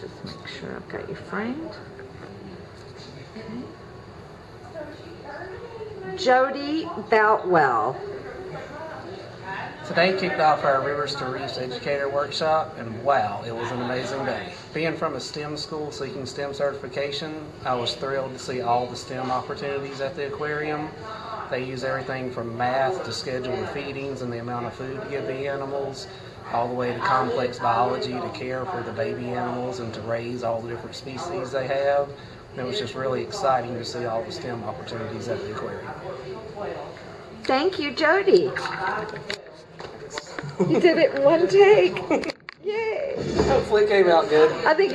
just make sure I've got you framed. Okay. Jody Boutwell. Today kicked off our Rivers to Reefs Educator Workshop, and wow, it was an amazing day. Being from a STEM school seeking STEM certification, I was thrilled to see all the STEM opportunities at the aquarium. They use everything from math to schedule the feedings and the amount of food to give the animals, all the way to complex biology to care for the baby animals and to raise all the different species they have. It was just really exciting to see all the STEM opportunities at the aquarium. Thank you, Jody. You did it in one take. Yay. Hopefully it came out good. I think